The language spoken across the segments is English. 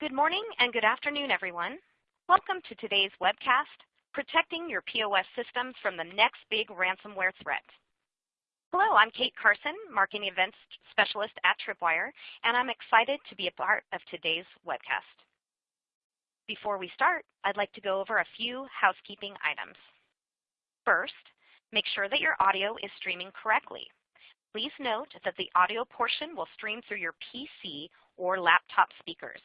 Good morning and good afternoon, everyone. Welcome to today's webcast, Protecting Your POS Systems from the Next Big Ransomware Threat. Hello, I'm Kate Carson, Marketing Events Specialist at Tripwire, and I'm excited to be a part of today's webcast. Before we start, I'd like to go over a few housekeeping items. First, make sure that your audio is streaming correctly. Please note that the audio portion will stream through your PC or laptop speakers.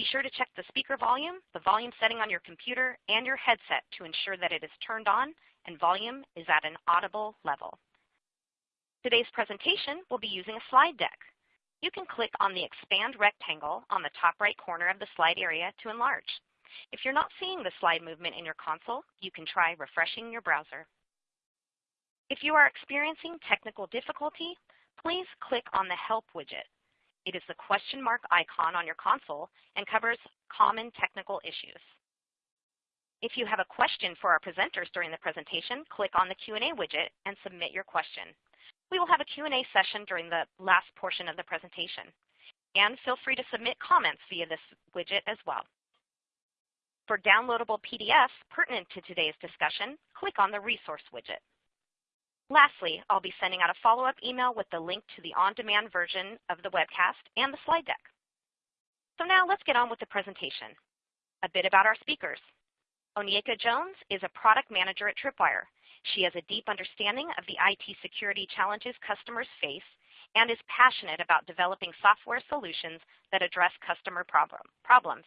Be sure to check the speaker volume, the volume setting on your computer, and your headset to ensure that it is turned on and volume is at an audible level. Today's presentation will be using a slide deck. You can click on the expand rectangle on the top right corner of the slide area to enlarge. If you're not seeing the slide movement in your console, you can try refreshing your browser. If you are experiencing technical difficulty, please click on the Help widget it is the question mark icon on your console and covers common technical issues. If you have a question for our presenters during the presentation, click on the Q&A widget and submit your question. We will have a Q&A session during the last portion of the presentation. And feel free to submit comments via this widget as well. For downloadable PDFs pertinent to today's discussion, click on the Resource widget. Lastly, I'll be sending out a follow-up email with the link to the on-demand version of the webcast and the slide deck. So now let's get on with the presentation. A bit about our speakers. Onyeka Jones is a product manager at Tripwire. She has a deep understanding of the IT security challenges customers face and is passionate about developing software solutions that address customer problem, problems.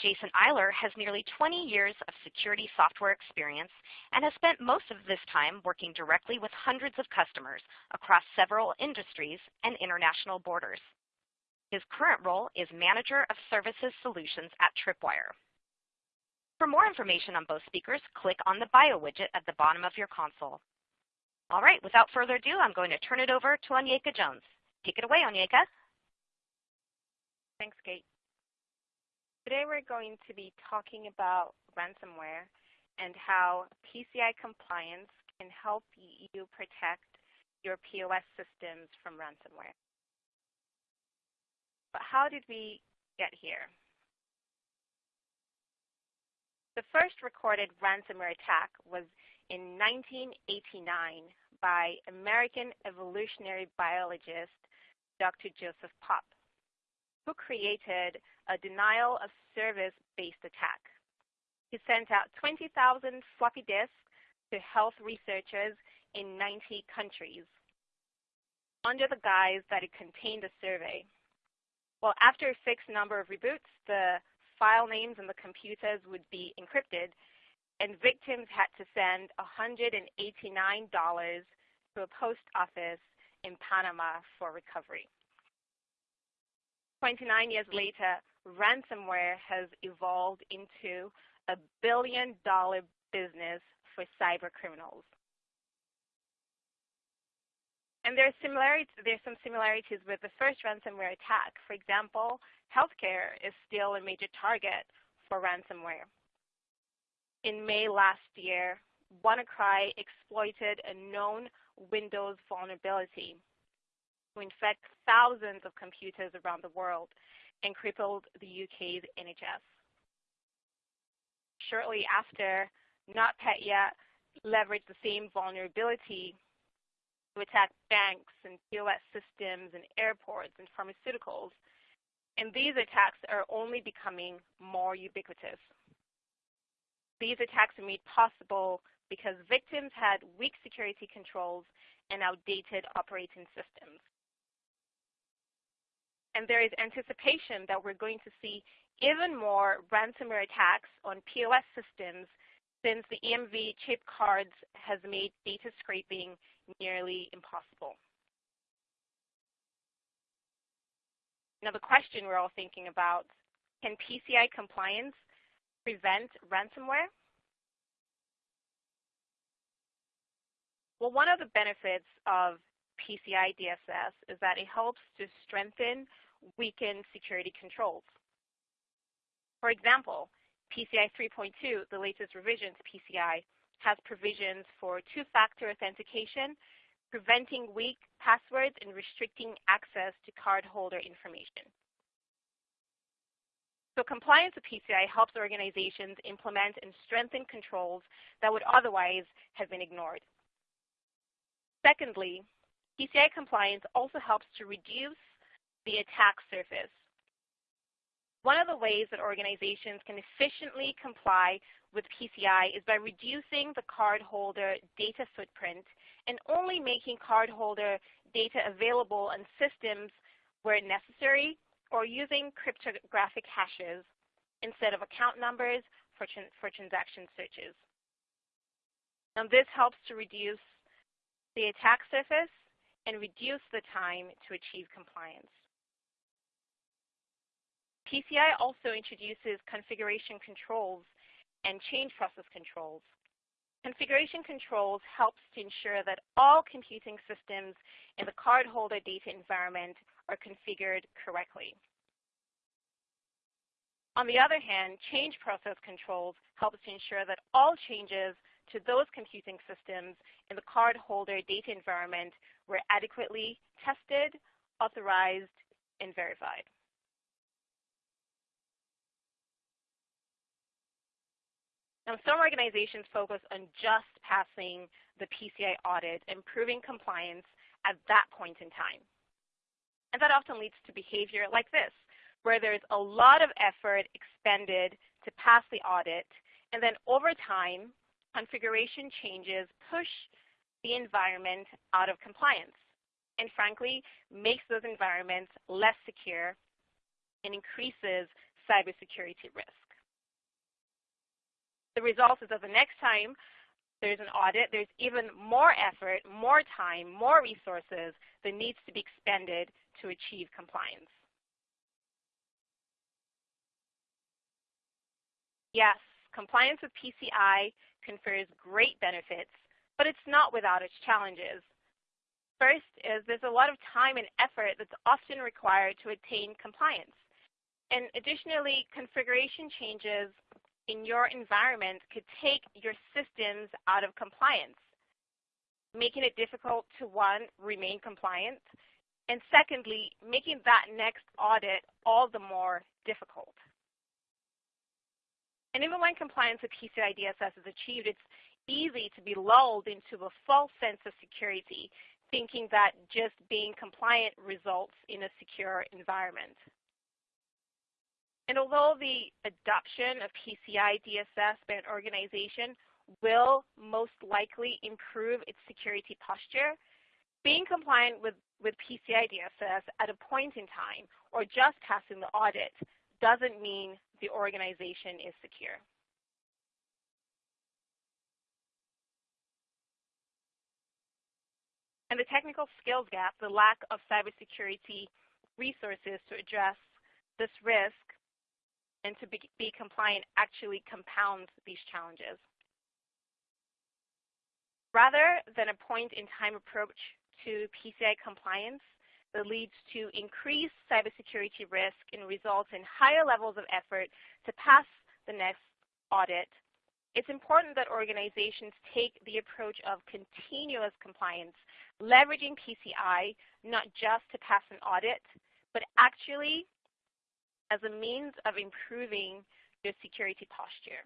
Jason Eiler has nearly 20 years of security software experience and has spent most of this time working directly with hundreds of customers across several industries and international borders. His current role is Manager of Services Solutions at Tripwire. For more information on both speakers, click on the Bio widget at the bottom of your console. All right, without further ado, I'm going to turn it over to Onyeka Jones. Take it away, Onyeka. Thanks, Kate. Today we're going to be talking about ransomware and how PCI compliance can help you protect your POS systems from ransomware. But how did we get here? The first recorded ransomware attack was in 1989 by American evolutionary biologist Dr. Joseph Popp who created a denial of service based attack. He sent out 20,000 floppy disks to health researchers in 90 countries under the guise that it contained a survey. Well, after a fixed number of reboots, the file names and the computers would be encrypted, and victims had to send $189 to a post office in Panama for recovery. 29 years later, ransomware has evolved into a billion dollar business for cyber criminals. And there's, similarities, there's some similarities with the first ransomware attack. For example, healthcare is still a major target for ransomware. In May last year, WannaCry exploited a known Windows vulnerability to infect thousands of computers around the world and crippled the UK's NHS. Shortly after, NotPetya leveraged the same vulnerability to attack banks and POS systems and airports and pharmaceuticals. And these attacks are only becoming more ubiquitous. These attacks are made possible because victims had weak security controls and outdated operating systems. And there is anticipation that we're going to see even more ransomware attacks on POS systems since the EMV chip cards has made data scraping nearly impossible. Now the question we're all thinking about, can PCI compliance prevent ransomware? Well, one of the benefits of PCI DSS is that it helps to strengthen weaken security controls. For example, PCI 3.2, the latest revision to PCI, has provisions for two-factor authentication, preventing weak passwords and restricting access to cardholder information. So compliance with PCI helps organizations implement and strengthen controls that would otherwise have been ignored. Secondly, PCI compliance also helps to reduce the attack surface. One of the ways that organizations can efficiently comply with PCI is by reducing the cardholder data footprint and only making cardholder data available on systems where necessary or using cryptographic hashes instead of account numbers for, for transaction searches. Now this helps to reduce the attack surface and reduce the time to achieve compliance. PCI also introduces configuration controls and change process controls. Configuration controls helps to ensure that all computing systems in the cardholder data environment are configured correctly. On the other hand, change process controls helps to ensure that all changes to those computing systems in the cardholder data environment were adequately tested, authorized, and verified. Now, some organizations focus on just passing the PCI audit and proving compliance at that point in time. And that often leads to behavior like this, where there's a lot of effort expended to pass the audit, and then over time, configuration changes push the environment out of compliance, and frankly, makes those environments less secure and increases cybersecurity risk. The result is that the next time there's an audit, there's even more effort, more time, more resources that needs to be expended to achieve compliance. Yes, compliance with PCI confers great benefits, but it's not without its challenges. First is there's a lot of time and effort that's often required to attain compliance. And additionally, configuration changes in your environment could take your systems out of compliance, making it difficult to, one, remain compliant, and secondly, making that next audit all the more difficult. And even when compliance with PCI DSS is achieved, it's easy to be lulled into a false sense of security, thinking that just being compliant results in a secure environment. And although the adoption of PCI DSS by an organization will most likely improve its security posture, being compliant with, with PCI DSS at a point in time or just passing the audit doesn't mean the organization is secure. And the technical skills gap, the lack of cybersecurity resources to address this risk and to be, be compliant actually compounds these challenges. Rather than a point-in-time approach to PCI compliance that leads to increased cybersecurity risk and results in higher levels of effort to pass the next audit, it's important that organizations take the approach of continuous compliance, leveraging PCI not just to pass an audit, but actually as a means of improving your security posture.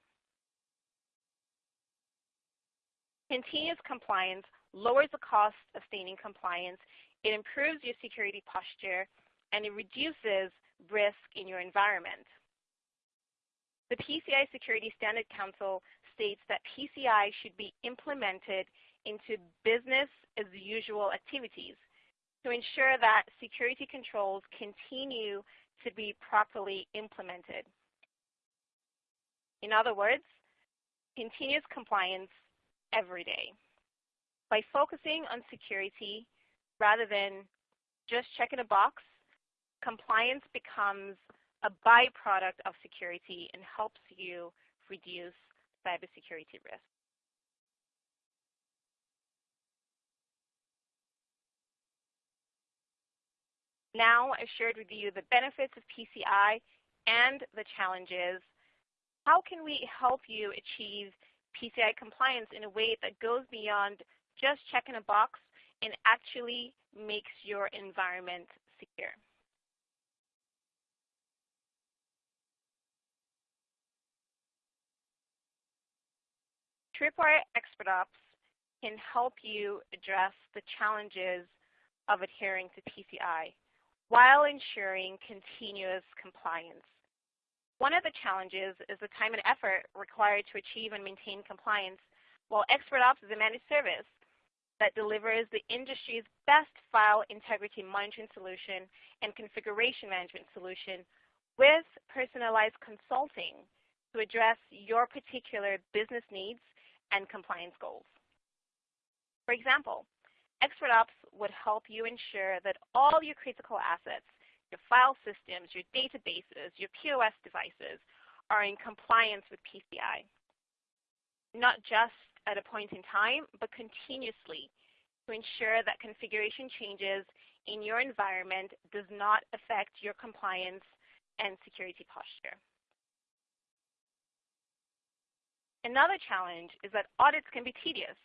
Continuous compliance lowers the cost of staying in compliance, it improves your security posture, and it reduces risk in your environment. The PCI Security Standard Council states that PCI should be implemented into business as usual activities to ensure that security controls continue to be properly implemented. In other words, continuous compliance every day. By focusing on security rather than just checking a box, compliance becomes a byproduct of security and helps you reduce cybersecurity risk. Now I've shared with you the benefits of PCI and the challenges. How can we help you achieve PCI compliance in a way that goes beyond just checking a box and actually makes your environment secure? Tripwire Expert Ops can help you address the challenges of adhering to PCI while ensuring continuous compliance. One of the challenges is the time and effort required to achieve and maintain compliance, while Expert Ops is a managed service that delivers the industry's best file integrity monitoring solution and configuration management solution with personalized consulting to address your particular business needs and compliance goals. For example, Expert Ops would help you ensure that all your critical assets, your file systems, your databases, your POS devices are in compliance with PCI. Not just at a point in time, but continuously to ensure that configuration changes in your environment does not affect your compliance and security posture. Another challenge is that audits can be tedious.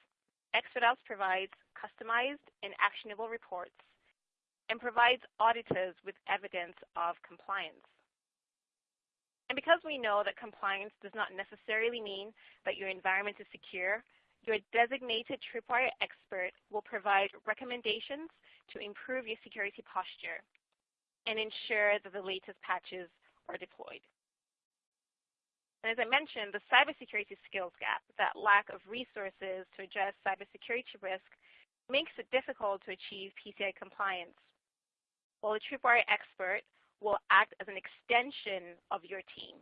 Ops provides customized and actionable reports and provides auditors with evidence of compliance. And because we know that compliance does not necessarily mean that your environment is secure, your designated Tripwire expert will provide recommendations to improve your security posture and ensure that the latest patches are deployed. And as I mentioned, the cybersecurity skills gap, that lack of resources to address cybersecurity risk, makes it difficult to achieve PCI compliance. While a Tripwire expert will act as an extension of your team,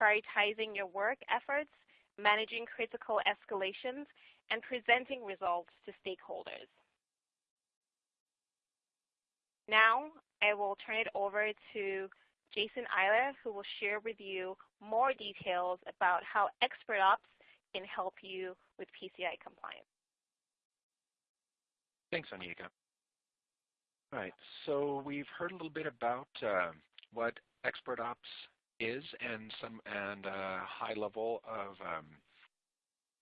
prioritizing your work efforts, managing critical escalations, and presenting results to stakeholders. Now, I will turn it over to Jason Eiler, who will share with you more details about how Expert Ops can help you with PCI compliance. Thanks, Onyeka. All right, so we've heard a little bit about uh, what Expert Ops is and some and a uh, high level of um,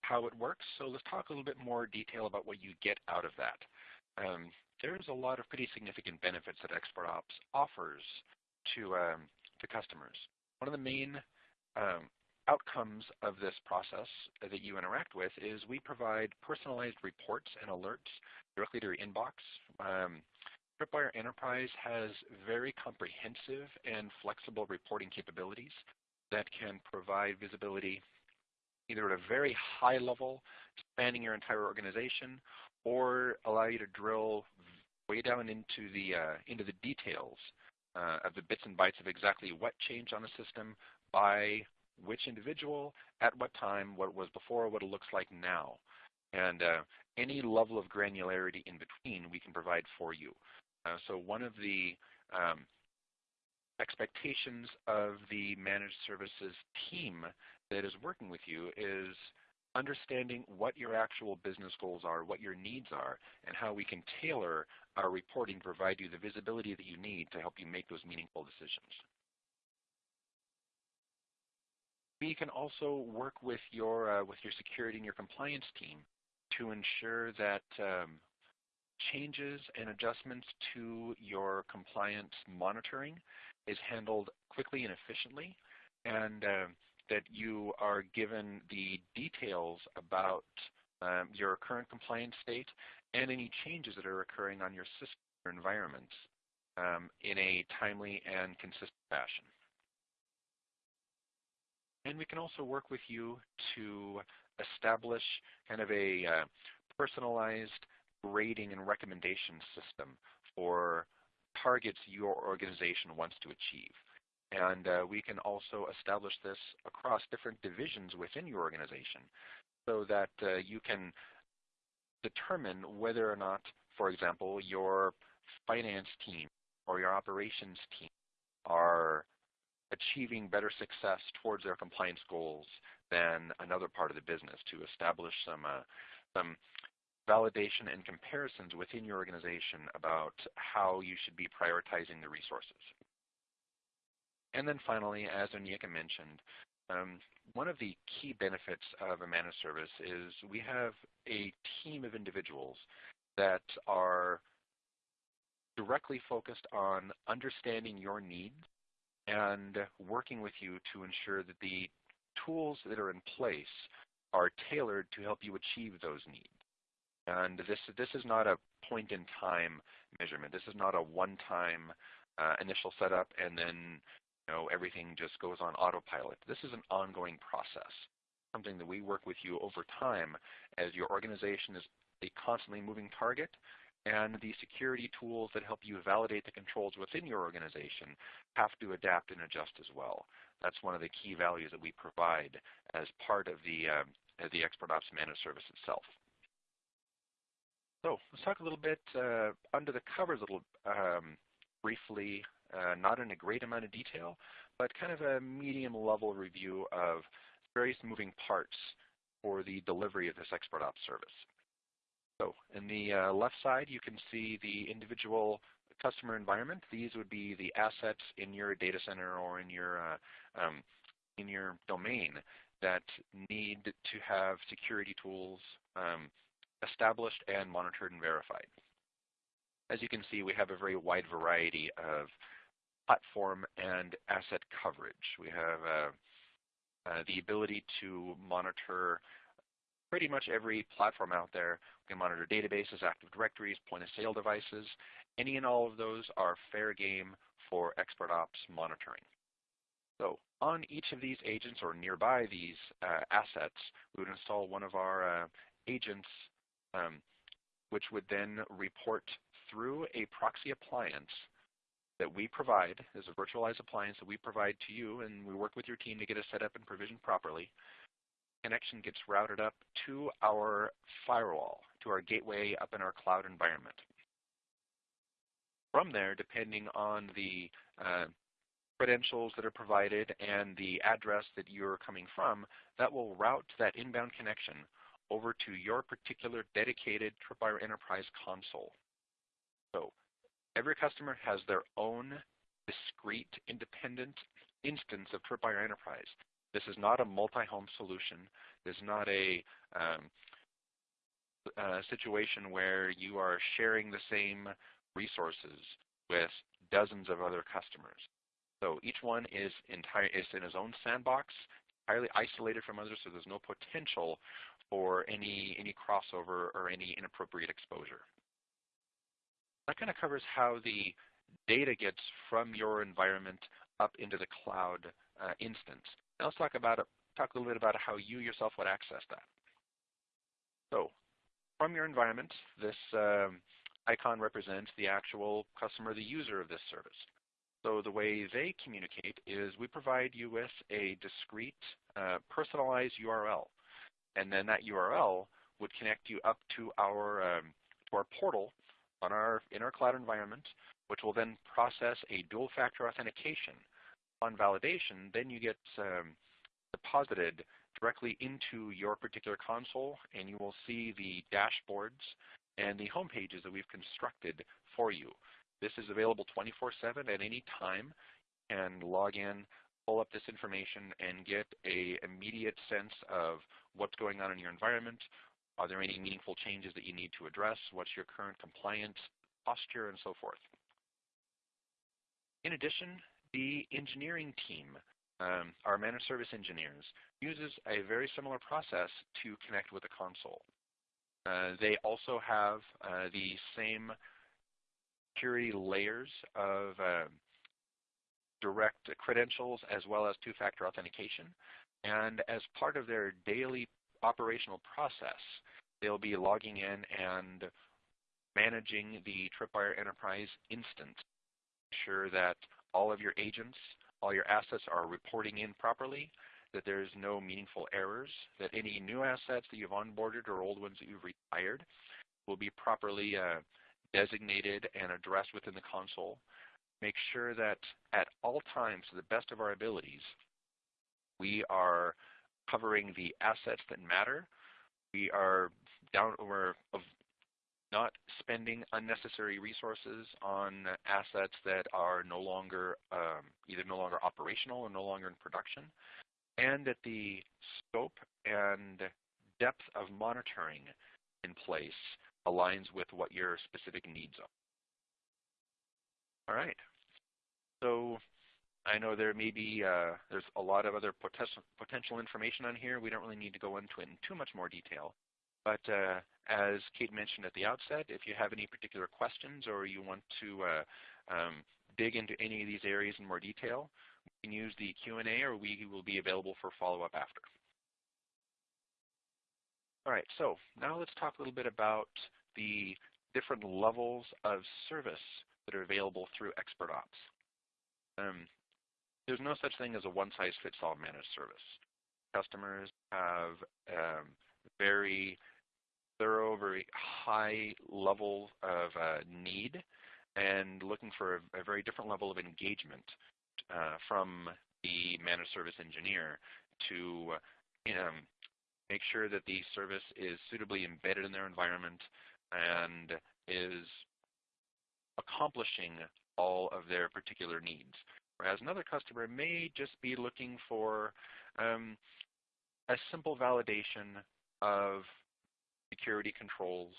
how it works. So let's talk a little bit more detail about what you get out of that. Um, there's a lot of pretty significant benefits that Expert Ops offers to um, to customers. One of the main um, outcomes of this process that you interact with is we provide personalized reports and alerts directly to your inbox. Um, Tripwire Enterprise has very comprehensive and flexible reporting capabilities that can provide visibility either at a very high level, spanning your entire organization, or allow you to drill way down into the uh, into the details uh, of the bits and bytes of exactly what changed on the system by which individual, at what time, what it was before, what it looks like now. And uh, any level of granularity in between we can provide for you. Uh, so one of the um, expectations of the managed services team that is working with you is understanding what your actual business goals are, what your needs are, and how we can tailor our reporting to provide you the visibility that you need to help you make those meaningful decisions. We can also work with your, uh, with your security and your compliance team to ensure that um, changes and adjustments to your compliance monitoring is handled quickly and efficiently, and uh, that you are given the details about um, your current compliance state and any changes that are occurring on your system or environment um, in a timely and consistent fashion. And we can also work with you to establish kind of a uh, personalized grading and recommendation system for targets your organization wants to achieve. And uh, we can also establish this across different divisions within your organization so that uh, you can determine whether or not, for example, your finance team or your operations team are achieving better success towards their compliance goals than another part of the business to establish some, uh, some validation and comparisons within your organization about how you should be prioritizing the resources. And then finally, as Onyeka mentioned, um, one of the key benefits of a managed service is we have a team of individuals that are directly focused on understanding your needs and working with you to ensure that the tools that are in place are tailored to help you achieve those needs. And this, this is not a point-in-time measurement. This is not a one-time uh, initial setup and then know, everything just goes on autopilot. This is an ongoing process, something that we work with you over time as your organization is a constantly moving target and the security tools that help you validate the controls within your organization have to adapt and adjust as well. That's one of the key values that we provide as part of the, um, the ExpertOps managed service itself. So let's talk a little bit uh, under the covers a little um, briefly, uh, not in a great amount of detail, but kind of a medium level review of various moving parts for the delivery of this expert ops service. So in the uh, left side, you can see the individual customer environment. These would be the assets in your data center or in your uh, um, in your domain that need to have security tools um, established and monitored and verified. As you can see, we have a very wide variety of platform and asset coverage. We have uh, uh, the ability to monitor pretty much every platform out there. We can monitor databases, Active Directories, point-of-sale devices. Any and all of those are fair game for expert ops monitoring. So on each of these agents or nearby these uh, assets, we would install one of our uh, agents, um, which would then report through a proxy appliance that we provide, is a virtualized appliance that we provide to you, and we work with your team to get it set up and provisioned properly connection gets routed up to our firewall, to our gateway up in our cloud environment. From there, depending on the uh, credentials that are provided and the address that you're coming from, that will route that inbound connection over to your particular dedicated Tripwire Enterprise console. So every customer has their own discrete, independent instance of Tripwire Enterprise. This is not a multi-home solution. This is not a um, situation where you are sharing the same resources with dozens of other customers. So each one is, entire, is in his own sandbox, entirely isolated from others, so there's no potential for any, any crossover or any inappropriate exposure. That kind of covers how the data gets from your environment up into the cloud uh, instance. Now let's talk about talk a little bit about how you yourself would access that. So from your environment, this um, icon represents the actual customer, the user of this service. So the way they communicate is we provide you with a discrete, uh, personalized URL. And then that URL would connect you up to our, um, to our portal on our, in our cloud environment, which will then process a dual factor authentication on validation, then you get um, deposited directly into your particular console and you will see the dashboards and the home pages that we've constructed for you. This is available 24-7 at any time and log in, pull up this information and get a immediate sense of what's going on in your environment. Are there any meaningful changes that you need to address? What's your current compliance posture and so forth. In addition, the engineering team, um, our managed service engineers, uses a very similar process to connect with the console. Uh, they also have uh, the same security layers of uh, direct credentials as well as two-factor authentication. And as part of their daily operational process, they'll be logging in and managing the Tripwire Enterprise instance, sure that all of your agents, all your assets are reporting in properly, that there's no meaningful errors, that any new assets that you've onboarded or old ones that you've retired will be properly uh, designated and addressed within the console. Make sure that at all times, to the best of our abilities, we are covering the assets that matter. We are down, we're not spending unnecessary resources on assets that are no longer um, either no longer operational or no longer in production, and that the scope and depth of monitoring in place aligns with what your specific needs are. All right. So I know there may be uh, there's a lot of other potential potential information on here. We don't really need to go into it in too much more detail. But uh, as Kate mentioned at the outset, if you have any particular questions or you want to uh, um, dig into any of these areas in more detail, we can use the Q&A or we will be available for follow-up after. All right, so now let's talk a little bit about the different levels of service that are available through ExpertOps. Um, there's no such thing as a one-size-fits-all managed service. Customers have um, very thorough, very high level of uh, need and looking for a, a, very different level of engagement uh, from the managed service engineer to um, make sure that the service is suitably embedded in their environment and is accomplishing all of their particular needs. Whereas another customer may just be looking for um, a simple validation of security controls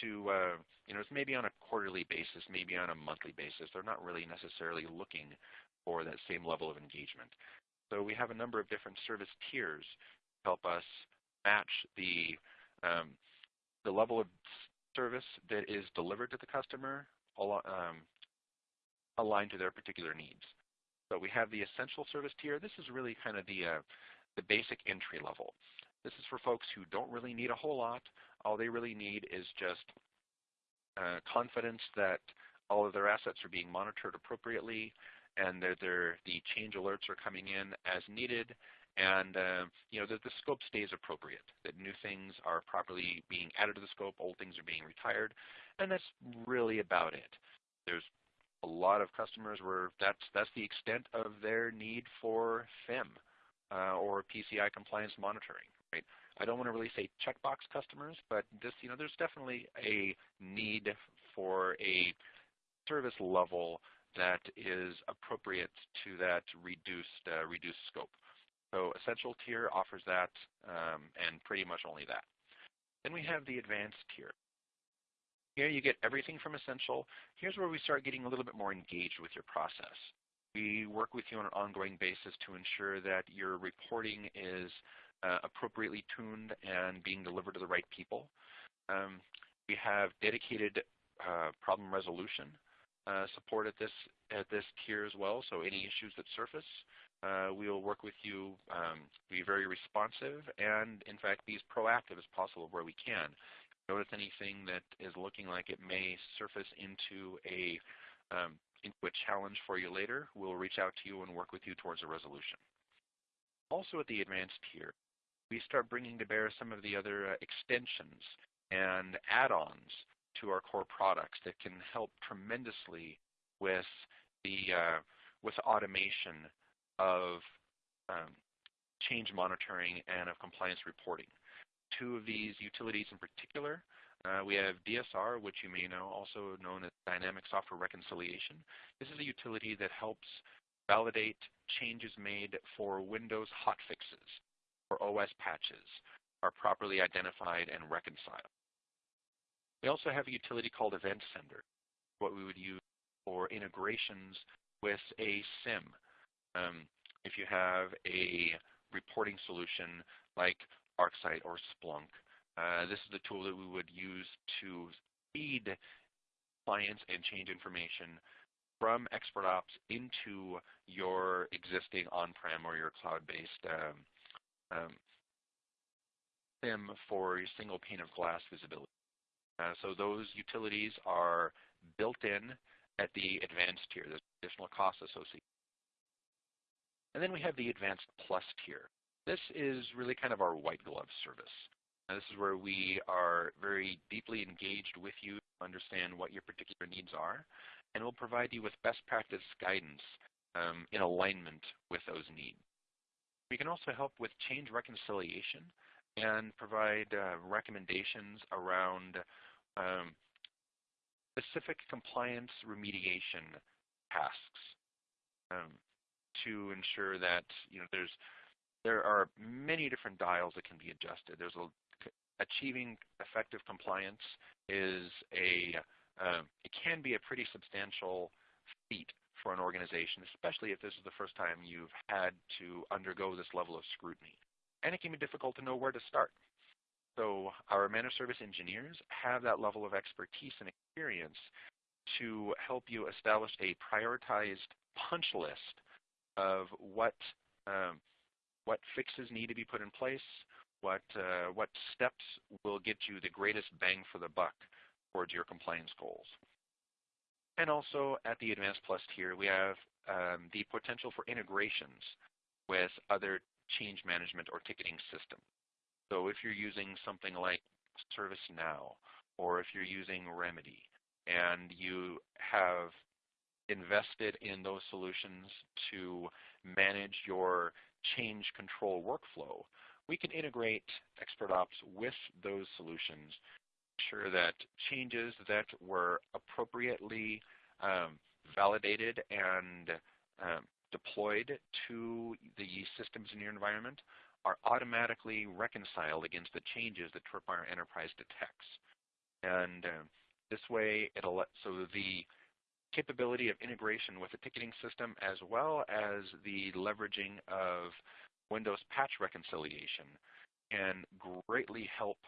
to, uh, you know, it's maybe on a quarterly basis, maybe on a monthly basis. They're not really necessarily looking for that same level of engagement. So we have a number of different service tiers to help us match the, um, the level of service that is delivered to the customer um, aligned to their particular needs. So we have the essential service tier. This is really kind of the, uh, the basic entry level. This is for folks who don't really need a whole lot. All they really need is just uh, confidence that all of their assets are being monitored appropriately and that the change alerts are coming in as needed and uh, you know, that the scope stays appropriate, that new things are properly being added to the scope, old things are being retired, and that's really about it. There's a lot of customers were that's that's the extent of their need for FIM uh, or PCI compliance monitoring. Right? I don't want to really say checkbox customers, but this, you know, there's definitely a need for a service level that is appropriate to that reduced uh, reduced scope. So Essential tier offers that um, and pretty much only that. Then we have the Advanced tier. Here you get everything from Essential. Here's where we start getting a little bit more engaged with your process. We work with you on an ongoing basis to ensure that your reporting is uh, appropriately tuned and being delivered to the right people. Um, we have dedicated uh, problem resolution uh, support at this at this tier as well. So any issues that surface, uh, we will work with you, um, be very responsive, and in fact be as proactive as possible where we can. Notice anything that is looking like it may surface into a um, into a challenge for you later, we'll reach out to you and work with you towards a resolution. Also at the advanced tier, we start bringing to bear some of the other uh, extensions and add-ons to our core products that can help tremendously with the uh, with automation of um, change monitoring and of compliance reporting. Two of these utilities in particular, uh, we have DSR, which you may know, also known as Dynamic Software Reconciliation. This is a utility that helps validate changes made for Windows hotfixes or OS patches are properly identified and reconciled. We also have a utility called Event Sender, what we would use for integrations with a SIEM. Um, if you have a reporting solution like ArcSight or Splunk, uh, this is the tool that we would use to feed clients and change information from ExpertOps into your existing on-prem or your cloud-based um, um, SIEM for your single pane of glass visibility. Uh, so those utilities are built in at the advanced tier. There's additional costs associated. And then we have the advanced plus tier. This is really kind of our white glove service. Now, this is where we are very deeply engaged with you to understand what your particular needs are, and we'll provide you with best practice guidance um, in alignment with those needs. We can also help with change reconciliation and provide uh, recommendations around um, specific compliance remediation tasks um, to ensure that you know there's there are many different dials that can be adjusted. There's a, achieving effective compliance is a uh, it can be a pretty substantial feat for an organization, especially if this is the first time you've had to undergo this level of scrutiny. And it can be difficult to know where to start. So our managed service engineers have that level of expertise and experience to help you establish a prioritized punch list of what um, what fixes need to be put in place, what uh, what steps will get you the greatest bang for the buck towards your compliance goals. And also at the Advanced Plus tier, we have um, the potential for integrations with other change management or ticketing systems. So if you're using something like ServiceNow, or if you're using Remedy, and you have invested in those solutions to manage your change control workflow, we can integrate ExpertOps with those solutions sure that changes that were appropriately um, validated and um, deployed to the systems in your environment are automatically reconciled against the changes that Tripwire Enterprise detects. And uh, this way, it'll let, so the capability of integration with the ticketing system as well as the leveraging of Windows patch reconciliation can greatly help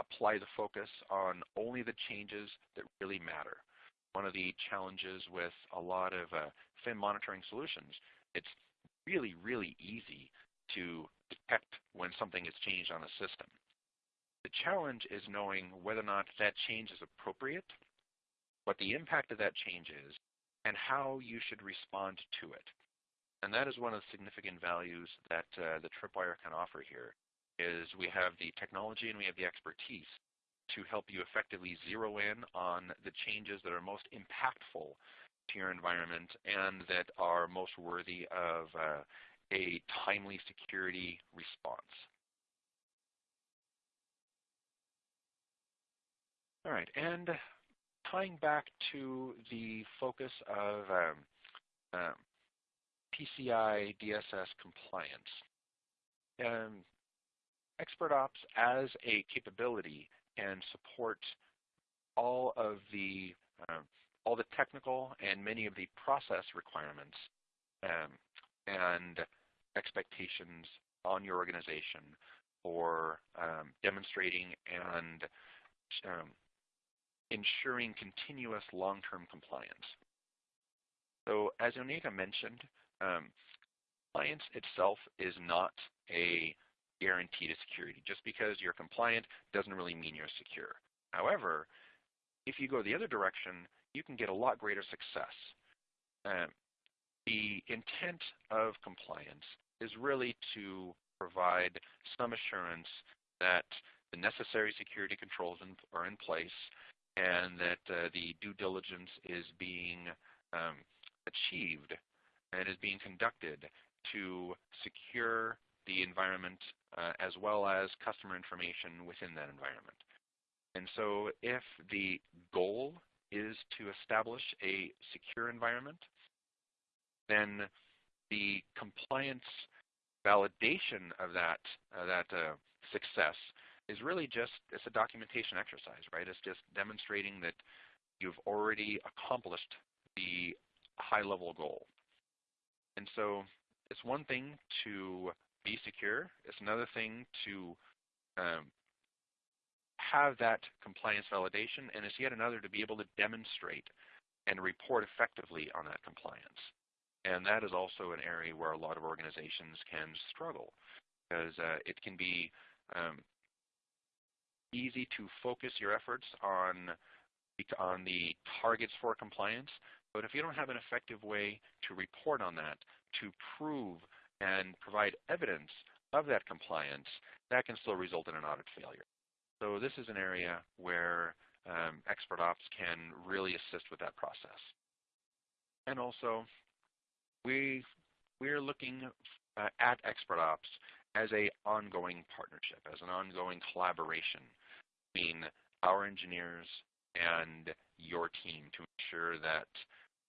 apply the focus on only the changes that really matter. One of the challenges with a lot of uh, FIM monitoring solutions, it's really, really easy to detect when something is changed on a system. The challenge is knowing whether or not that change is appropriate, what the impact of that change is, and how you should respond to it. And that is one of the significant values that uh, the Tripwire can offer here is we have the technology and we have the expertise to help you effectively zero in on the changes that are most impactful to your environment and that are most worthy of uh, a timely security response. All right, and tying back to the focus of um, um, PCI DSS compliance. Um, ExpertOps as a capability can support all of the uh, all the technical and many of the process requirements um, and expectations on your organization for um, demonstrating and um, ensuring continuous long-term compliance. So as Onyeka mentioned, um, compliance itself is not a guarantee to security. Just because you're compliant doesn't really mean you're secure. However, if you go the other direction, you can get a lot greater success. Um, the intent of compliance is really to provide some assurance that the necessary security controls in, are in place and that uh, the due diligence is being um, achieved and is being conducted to secure the environment uh, as well as customer information within that environment. And so if the goal is to establish a secure environment, then the compliance validation of that, uh, that uh, success is really just, it's a documentation exercise, right? It's just demonstrating that you've already accomplished the high level goal. And so it's one thing to be secure. It's another thing to um, have that compliance validation, and it's yet another to be able to demonstrate and report effectively on that compliance. And that is also an area where a lot of organizations can struggle because uh, it can be um, easy to focus your efforts on, on the targets for compliance, but if you don't have an effective way to report on that, to prove and provide evidence of that compliance, that can still result in an audit failure. So this is an area where um, ExpertOps can really assist with that process. And also, we, we're looking uh, at ExpertOps as an ongoing partnership, as an ongoing collaboration between our engineers and your team to ensure that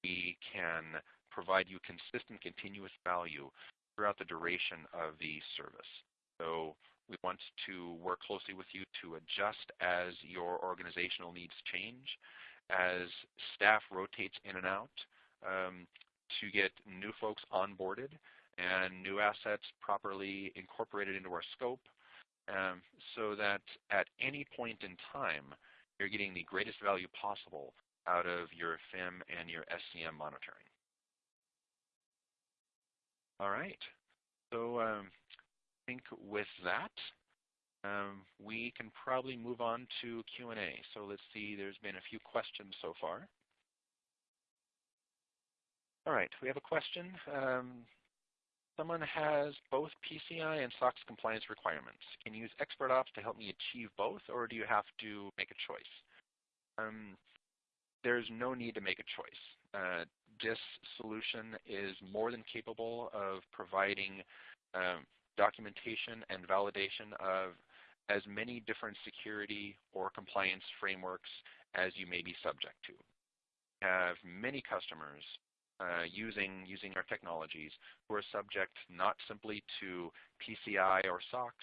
we can provide you consistent, continuous value throughout the duration of the service. So we want to work closely with you to adjust as your organizational needs change, as staff rotates in and out. Um, to get new folks onboarded and new assets properly incorporated into our scope um, so that at any point in time, you're getting the greatest value possible out of your FIM and your SCM monitoring. All right. So um, I think with that, um, we can probably move on to Q&A. So let's see, there's been a few questions so far. All right, we have a question. Um, someone has both PCI and SOX compliance requirements. Can you use ExpertOps to help me achieve both, or do you have to make a choice? Um, there's no need to make a choice. Uh, this solution is more than capable of providing um, documentation and validation of as many different security or compliance frameworks as you may be subject to. We have many customers uh, using, using our technologies who are subject not simply to PCI or SOX,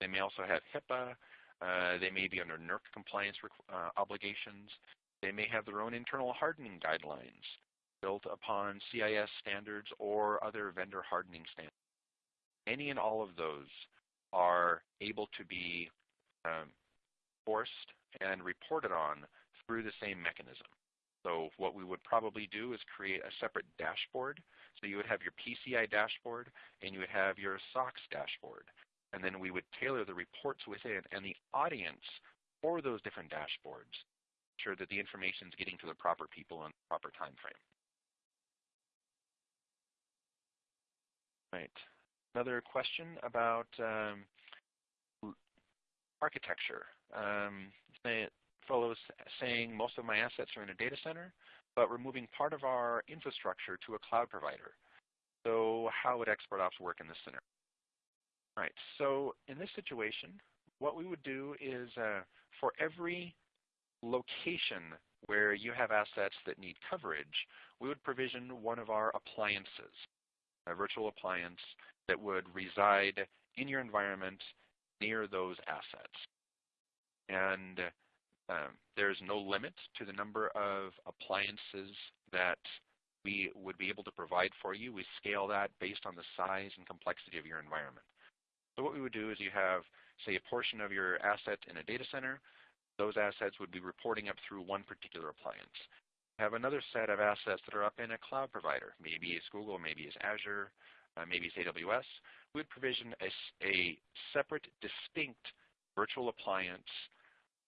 they may also have HIPAA, uh, they may be under NERC compliance uh, obligations, they may have their own internal hardening guidelines built upon CIS standards or other vendor hardening standards. Any and all of those are able to be um, forced and reported on through the same mechanism. So what we would probably do is create a separate dashboard. So you would have your PCI dashboard and you would have your SOX dashboard. And then we would tailor the reports within and the audience for those different dashboards, ensure that the information is getting to the proper people in the proper time frame. Right. Another question about um, architecture. Um, fellows saying most of my assets are in a data center, but we're moving part of our infrastructure to a cloud provider. So how would ExpertOps work in this scenario? All right, so in this situation, what we would do is uh, for every location where you have assets that need coverage, we would provision one of our appliances, a virtual appliance that would reside in your environment near those assets. And um, there's no limit to the number of appliances that we would be able to provide for you. We scale that based on the size and complexity of your environment. So what we would do is you have, say, a portion of your asset in a data center. Those assets would be reporting up through one particular appliance. Have another set of assets that are up in a cloud provider. Maybe it's Google, maybe it's Azure, uh, maybe it's AWS. We would provision a, a separate, distinct virtual appliance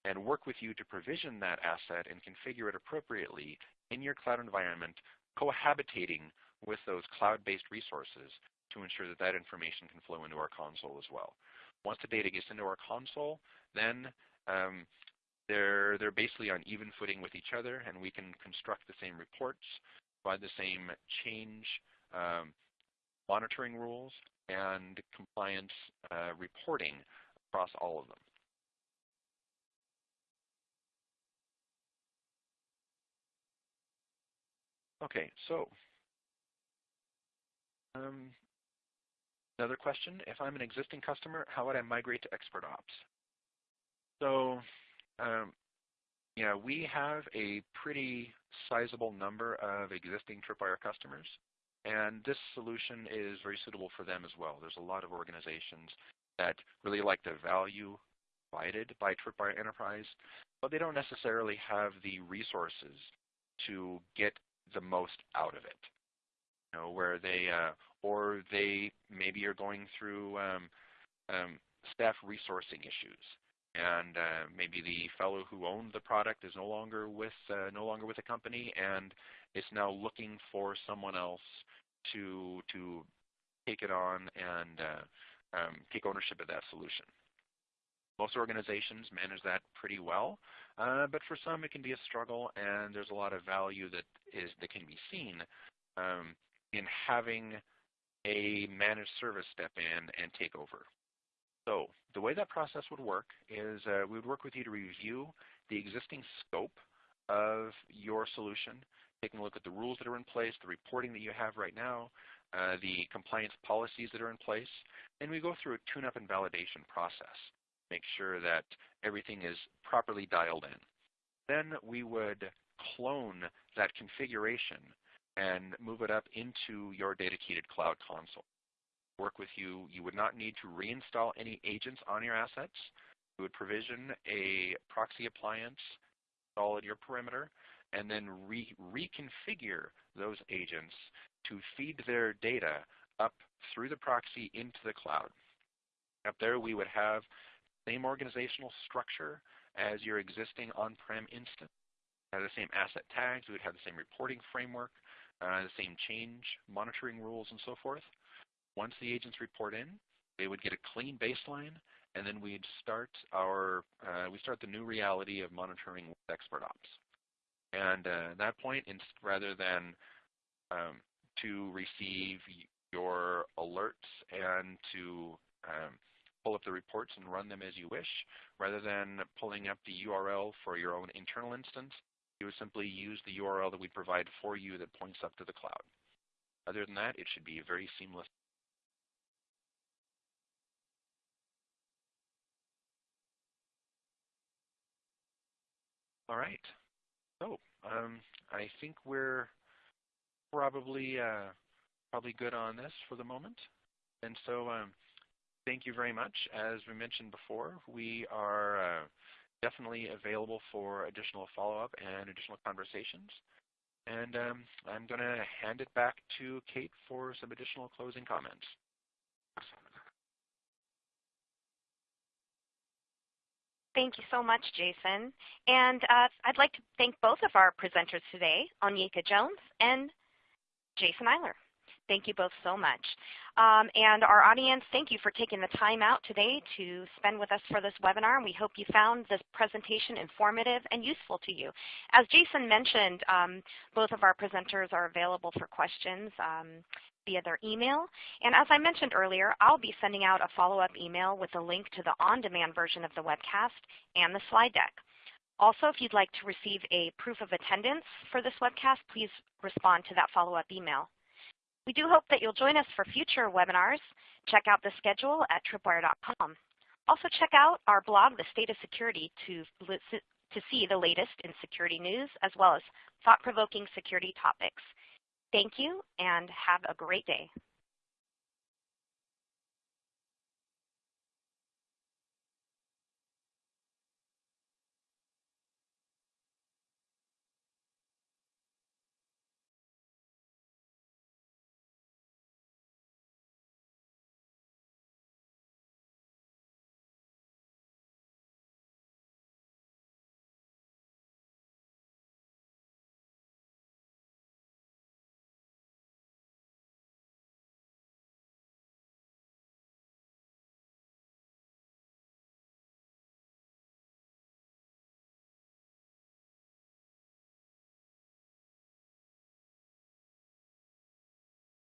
and work with you to provision that asset and configure it appropriately in your cloud environment, cohabitating with those cloud-based resources to ensure that that information can flow into our console as well. Once the data gets into our console, then um, they're, they're basically on even footing with each other, and we can construct the same reports, provide the same change um, monitoring rules, and compliance uh, reporting across all of them. Okay, so um, another question, if I'm an existing customer, how would I migrate to ExpertOps? So um, yeah, we have a pretty sizable number of existing Tripwire customers, and this solution is very suitable for them as well. There's a lot of organizations that really like the value provided by Tripwire Enterprise, but they don't necessarily have the resources to get the most out of it. You know, where they uh, or they maybe are going through um, um, staff resourcing issues, and uh, maybe the fellow who owned the product is no longer with uh, no longer with the company, and is now looking for someone else to to take it on and uh, um, take ownership of that solution. Most organizations manage that pretty well, uh, but for some it can be a struggle, and there's a lot of value that is that can be seen um, in having a managed service step in and take over. So the way that process would work is uh, we would work with you to review the existing scope of your solution, taking a look at the rules that are in place, the reporting that you have right now, uh, the compliance policies that are in place, and we go through a tune-up and validation process make sure that everything is properly dialed in. Then we would clone that configuration and move it up into your dedicated cloud console. Work with you. You would not need to reinstall any agents on your assets. You would provision a proxy appliance, install at your perimeter, and then re reconfigure those agents to feed their data up through the proxy into the cloud. Up there we would have same organizational structure as your existing on-prem instance. Have the same asset tags, we would have the same reporting framework, uh, the same change monitoring rules and so forth. Once the agents report in, they would get a clean baseline, and then we'd start our uh, we start the new reality of monitoring with expert ops. And uh, at that point, rather than um, to receive your alerts and to um, pull up the reports and run them as you wish, rather than pulling up the URL for your own internal instance, you would simply use the URL that we provide for you that points up to the cloud. Other than that, it should be very seamless. All right. So um, I think we're probably uh, probably good on this for the moment. And so um, thank you very much. As we mentioned before, we are uh, definitely available for additional follow-up and additional conversations. And um, I'm going to hand it back to Kate for some additional closing comments. Thank you so much, Jason. And uh, I'd like to thank both of our presenters today, Onyeka Jones and Jason Eiler. Thank you both so much. Um, and our audience, thank you for taking the time out today to spend with us for this webinar. And we hope you found this presentation informative and useful to you. As Jason mentioned, um, both of our presenters are available for questions um, via their email. And as I mentioned earlier, I'll be sending out a follow-up email with a link to the on-demand version of the webcast and the slide deck. Also, if you'd like to receive a proof of attendance for this webcast, please respond to that follow-up email. We do hope that you'll join us for future webinars. Check out the schedule at tripwire.com. Also check out our blog, The State of Security, to, to see the latest in security news as well as thought-provoking security topics. Thank you and have a great day.